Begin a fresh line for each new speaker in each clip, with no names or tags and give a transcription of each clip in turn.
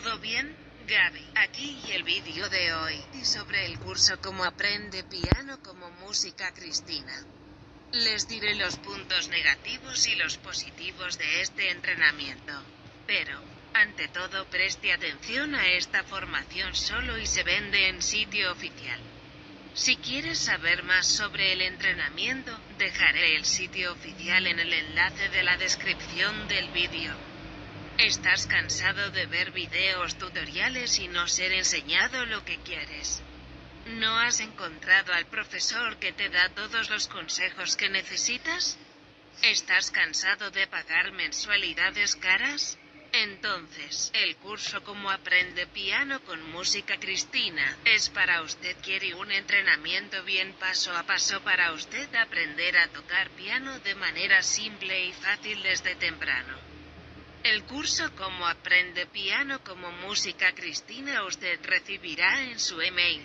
¿Todo bien? Gaby, aquí el vídeo de hoy, y sobre el curso Cómo aprende piano como música Cristina. Les diré los puntos negativos y los positivos de este entrenamiento. Pero, ante todo preste atención a esta formación solo y se vende en sitio oficial. Si quieres saber más sobre el entrenamiento, dejaré el sitio oficial en el enlace de la descripción del vídeo. ¿Estás cansado de ver videos tutoriales y no ser enseñado lo que quieres? ¿No has encontrado al profesor que te da todos los consejos que necesitas? ¿Estás cansado de pagar mensualidades caras? Entonces, el curso Cómo aprende piano con música Cristina, es para usted quiere un entrenamiento bien paso a paso para usted aprender a tocar piano de manera simple y fácil desde temprano. El curso Cómo aprende piano como música Cristina usted recibirá en su email.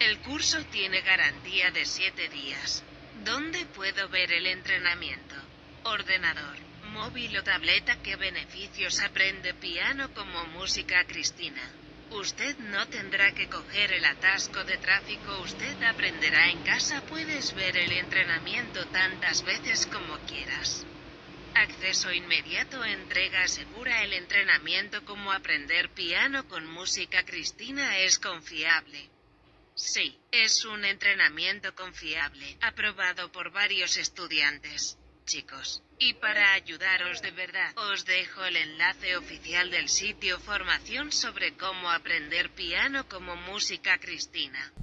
El curso tiene garantía de 7 días. ¿Dónde puedo ver el entrenamiento? Ordenador, móvil o tableta. ¿Qué beneficios aprende piano como música Cristina? Usted no tendrá que coger el atasco de tráfico, usted aprenderá en casa, puedes ver el entrenamiento tantas veces como quieras. Inmediato entrega segura el entrenamiento como aprender piano con música Cristina es confiable. Sí, es un entrenamiento confiable, aprobado por varios estudiantes. Chicos, y para ayudaros de verdad, os dejo el enlace oficial del sitio formación sobre cómo aprender piano como música Cristina.